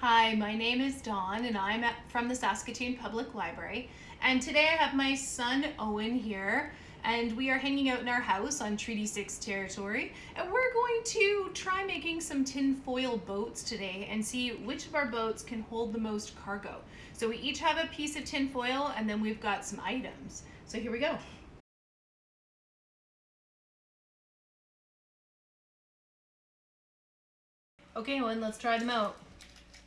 Hi, my name is Dawn and I'm at, from the Saskatoon Public Library and today I have my son Owen here and we are hanging out in our house on Treaty 6 territory and we're going to try making some tin foil boats today and see which of our boats can hold the most cargo. So we each have a piece of tin foil and then we've got some items. So here we go. Okay, Owen, let's try them out.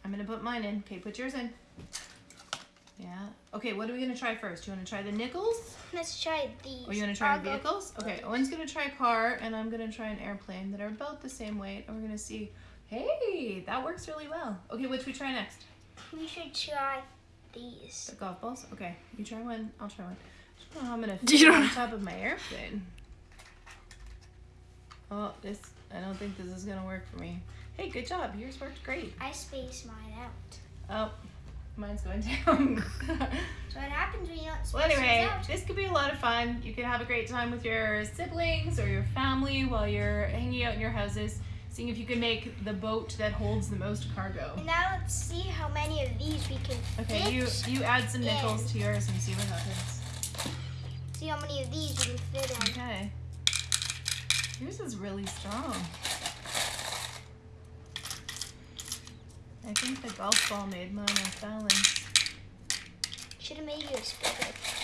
I'm gonna put mine in. Okay, put yours in. Yeah. Okay, what are we gonna try first? You wanna try the nickels? Let's try these. Or oh, you wanna try the vehicles? Okay, Owen's gonna try a car and I'm gonna try an airplane that are about the same weight and we're gonna see, hey, that works really well. Okay, which we try next? We should try these. The golf balls? Okay, you try one, I'll try one. I don't know how I'm gonna fit on top of my airplane. Oh, this, I don't think this is gonna work for me. Hey, good job. Yours worked great. I spaced mine out. Oh, mine's going down. so what happens when you don't space Well, anyway, this could be a lot of fun. You could have a great time with your siblings or your family while you're hanging out in your houses, seeing if you can make the boat that holds the most cargo. And now let's see how many of these we can fit. Okay, you you add some in. nickels to yours and see what happens. See how many of these we can fit in. Okay. Yours is really strong. I think the golf ball made mine off balance. Should have made you yours bigger.